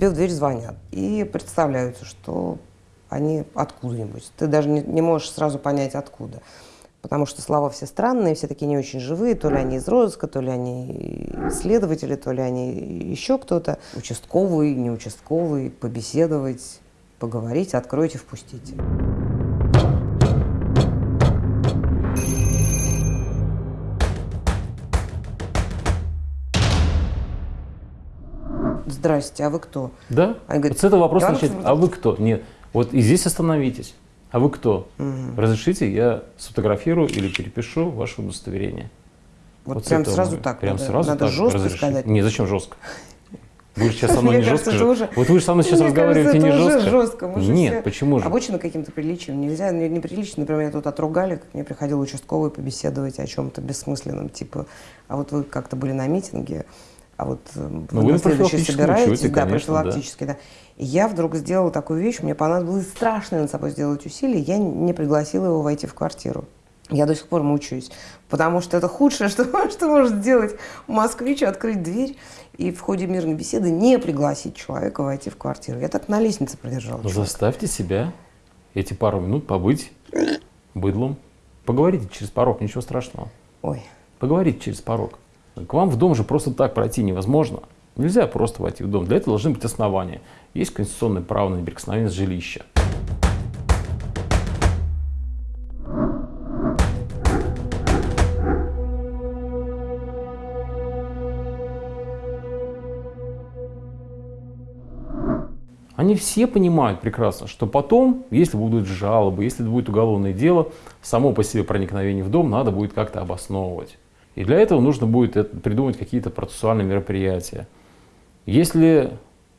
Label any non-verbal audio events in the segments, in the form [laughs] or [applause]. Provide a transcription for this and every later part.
тебе в дверь звонят и представляются, что они откуда-нибудь. Ты даже не, не можешь сразу понять, откуда. Потому что слова все странные, все такие не очень живые. То ли они из розыска, то ли они следователи, то ли они еще кто-то. Участковый, не участковый, побеседовать, поговорить, откройте, впустите. Здрасте, а вы кто? Да? Они говорят, вот с этого вопроса начать. А вы кто? Нет. Вот и здесь остановитесь. А вы кто? Угу. Разрешите, я сфотографирую или перепишу ваше удостоверение. Вот, с прям сразу мы- так. Прям надо, сразу надо так жестко разрешить. сказать. Не, зачем жестко? Вы же сейчас со мной не кажется, жестко уже- Вот вы же со мной сейчас Мне разговариваете кажется, не жестко. жестко. Мы же Нет, все почему же? Обычно каким-то приличием нельзя, не- неприлично. Например, меня тут отругали, как мне приходил участковый побеседовать о чем-то бессмысленном, типа, а вот вы как-то были на митинге, а вот э, Ну, вы на следующий собираетесь, учете, да, конечно, да. профилактически, да. И я вдруг сделала такую вещь, мне понадобилось страшное над собой сделать усилие, я не пригласила его войти в квартиру. Я до сих пор мучаюсь, потому что это худшее, [laughs] что, что может сделать москвич, открыть дверь и в ходе мирной беседы не пригласить человека войти в квартиру. Я так на лестнице продержала. Ну, человека. заставьте себя эти пару минут побыть быдлом. Поговорите через порог, ничего страшного. Ой, Поговорите через порог. К вам в дом же просто так пройти невозможно. Нельзя просто войти в дом. Для этого должны быть основания. Есть конституционное право на неприкосновенность жилища. Они все понимают прекрасно, что потом, если будут жалобы, если будет уголовное дело, само по себе проникновение в дом надо будет как-то обосновывать. И для этого нужно будет придумать какие-то процессуальные мероприятия. Если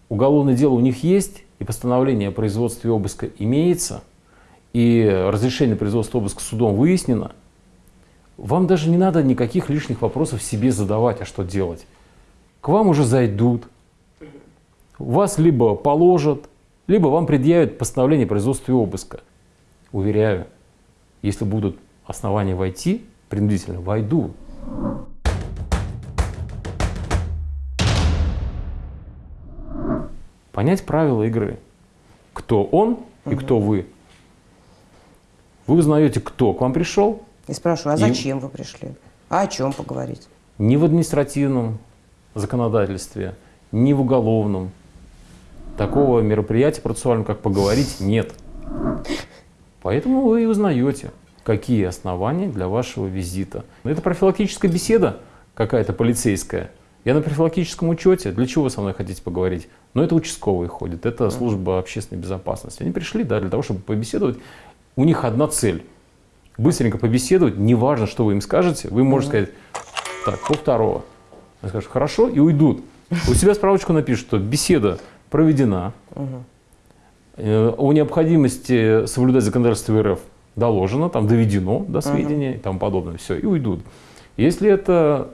уголовное дело у них есть, и постановление о производстве обыска имеется, и разрешение на производство обыска судом выяснено, вам даже не надо никаких лишних вопросов себе задавать, а что делать. К вам уже зайдут, вас либо положат, либо вам предъявят постановление о производстве обыска. Уверяю, если будут основания войти, принудительно войду. Понять правила игры. Кто он и кто вы. Вы узнаете, кто к вам пришел, и спрашиваю, а И- зачем вы пришли? А о чем поговорить? ни в административном законодательстве, ни в уголовном. Такого мероприятия процессуального, как поговорить, нет. Поэтому вы и узнаете, какие основания для вашего визита. Это профилактическая беседа какая-то полицейская. Я на профилактическом учете. Для чего вы со мной хотите поговорить? Но это участковые ходят, это служба общественной безопасности. Они пришли да, для того, чтобы побеседовать. У них одна цель. Быстренько побеседовать, неважно, что вы им скажете, вы можете сказать, так, по второго. Они скажут, хорошо, и уйдут. У себя справочку напишут, что беседа проведена, Э, о необходимости соблюдать законодательство РФ доложено, там доведено до сведения и тому подобное, все, и уйдут. Если это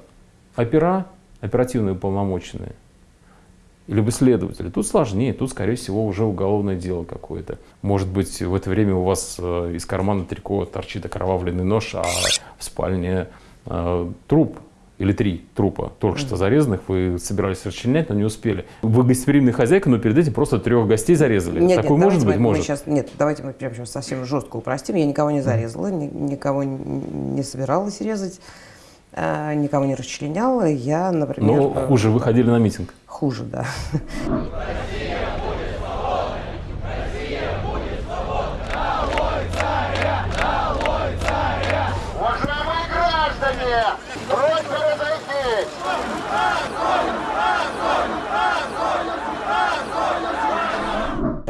опера, оперативные уполномоченные, либо следователи, тут сложнее, тут, скорее всего, уже уголовное дело какое-то. Может быть, в это время у вас э, из кармана трико торчит окровавленный нож, а в спальне э, труп или три трупа, только что зарезанных, вы собирались расчленять, но не успели. Вы гостеприимная хозяйка, но перед этим просто трех гостей зарезали. Нет, Такое нет, может быть? мы, мы может. сейчас, нет, давайте мы прямо сейчас совсем жестко упростим. Я никого не зарезала, ни- никого не собиралась резать, а, никого не расчленяла. Я, например... Но э, хуже, вы ходили на митинг. Хуже, да. [laughs]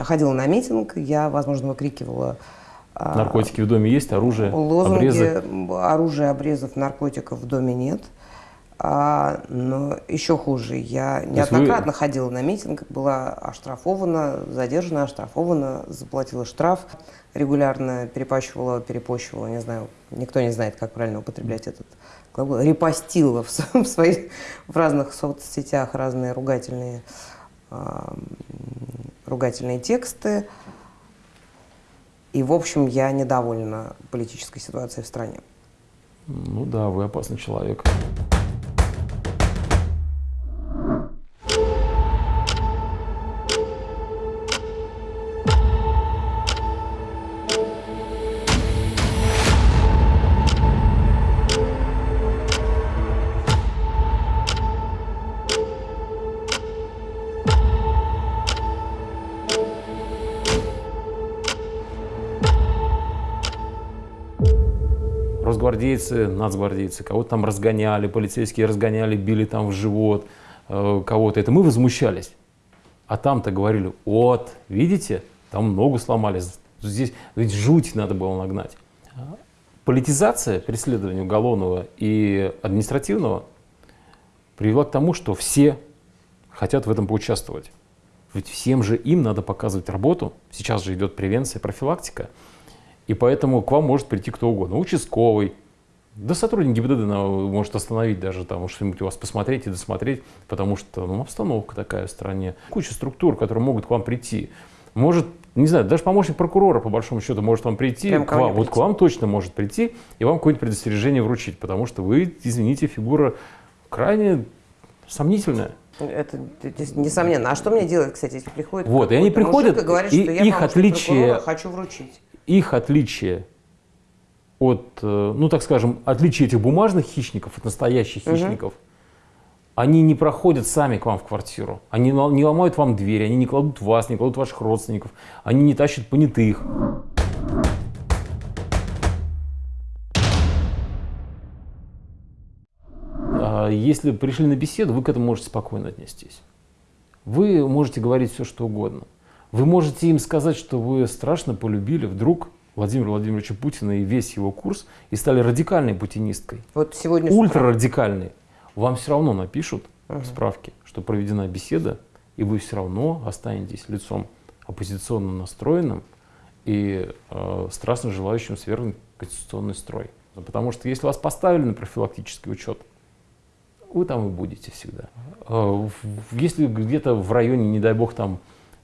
ходила на митинг, я, возможно, выкрикивала а, Наркотики в доме есть, оружие, лозунги, обрезы. м, оружия, обрезов, наркотиков в доме нет. А, но еще хуже, я неоднократно ходила на митинг, была оштрафована, задержана, оштрафована, заплатила штраф, регулярно перепачивала, перепощивала, не знаю, никто не знает, как правильно употреблять этот глагол, репостила в, [laughs] в своих, в разных соцсетях разные ругательные, ругательные тексты. И, в общем, я недовольна политической ситуацией в стране. Ну да, вы опасный человек. Росгвардейцы, нацгвардейцы, кого-то там разгоняли, полицейские разгоняли, били там в живот э, кого-то. Это мы возмущались. А там-то говорили, вот, видите, там ногу сломали, здесь ведь жуть надо было нагнать. Политизация преследования уголовного и административного привела к тому, что все хотят в этом поучаствовать. Ведь всем же им надо показывать работу. Сейчас же идет превенция, профилактика. И поэтому к вам может прийти кто угодно. Участковый, да сотрудник ГИБДД может остановить даже там, что-нибудь у вас посмотреть и досмотреть, потому что ну, обстановка такая в стране. Куча структур, которые могут к вам прийти. Может, не знаю, даже помощник прокурора, по большому счету, может вам прийти, Прям к вам, прийти. вот к вам точно может прийти и вам какое-нибудь предостережение вручить, потому что вы, извините, фигура крайне сомнительная. Это несомненно. А что мне делать, кстати, если приходит Вот, и они приходят, мужик и говорит, и что я их отличие- хочу вручить. Их отличие от, э, ну так скажем, отличие этих бумажных хищников от настоящих хищников, они не проходят сами к вам в квартиру, они не ло- не ломают вам дверь, они не кладут вас, не кладут ваших родственников, они не тащат понятых. А Если пришли на беседу, вы к этому можете спокойно отнестись. Вы можете говорить все, что угодно. Вы можете им сказать, что вы страшно полюбили вдруг Владимира Владимировича Путина и весь его курс и стали радикальной путинисткой. Вот сегодня... Ультрарадикальной. Вам все равно напишут в справке, что проведена беседа, и вы все равно останетесь лицом оппозиционно настроенным и э, страстно желающим свергнуть конституционный строй. Потому что если вас поставили на профилактический учет, вы там и будете всегда. Э, Если где-то в районе, не дай бог, там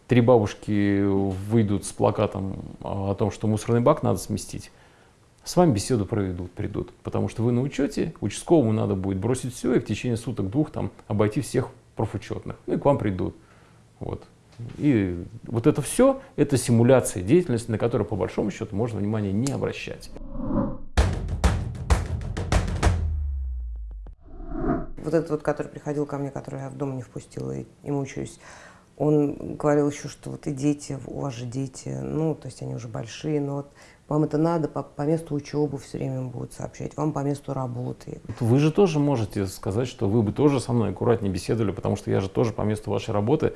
три бабушки выйдут с плакатом а, о том, что мусорный бак надо сместить, с вами беседу проведут, придут. Потому что вы на учете, участковому надо будет бросить все и в течение суток-двух там обойти всех профучетных. Ну и к вам придут. Вот. И вот это все, это симуляция деятельности, на которую по большому счету можно внимания не обращать. Вот этот вот, который приходил ко мне, который я в дом не впустила и, и мучаюсь, он говорил еще, что вот и дети, у вас же дети, ну, то есть они уже большие, но вот вам это надо, по, по месту учебы все время будут сообщать, вам по месту работы. Вы же тоже можете сказать, что вы бы тоже со мной аккуратнее беседовали, потому что я же тоже по месту вашей работы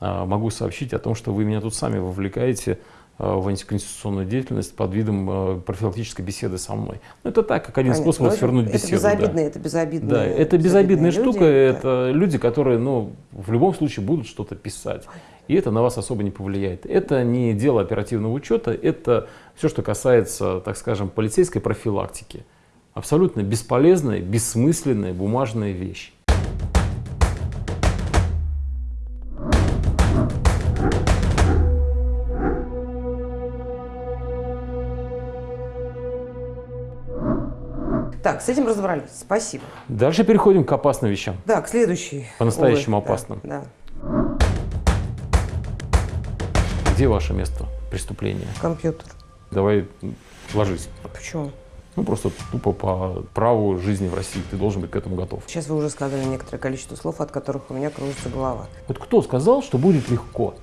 а, могу сообщить о том, что вы меня тут сами вовлекаете в антиконституционную деятельность под видом а, профилактической беседы со мной. Ну, это так, как один Понятно. способ Но это- свернуть это, беседу. да. это безобидные. Да, это безобидная люди, штука, да. это люди, которые, ну, в любом случае будут что-то писать. И это на вас особо не повлияет. Это не дело оперативного учета, это все, что касается, так скажем, полицейской профилактики. Абсолютно бесполезная, бессмысленная бумажная вещь. Так, с этим разобрались. Спасибо. Дальше переходим к опасным вещам. Да, к следующей. По-настоящему Ой, да, опасным. Да, Где ваше место преступления? компьютер. Давай ложись. Почему? Ну, просто тупо по праву жизни в России ты должен быть к этому готов. Сейчас вы уже сказали некоторое количество слов, от которых у меня кружится голова. Вот кто сказал, что будет легко?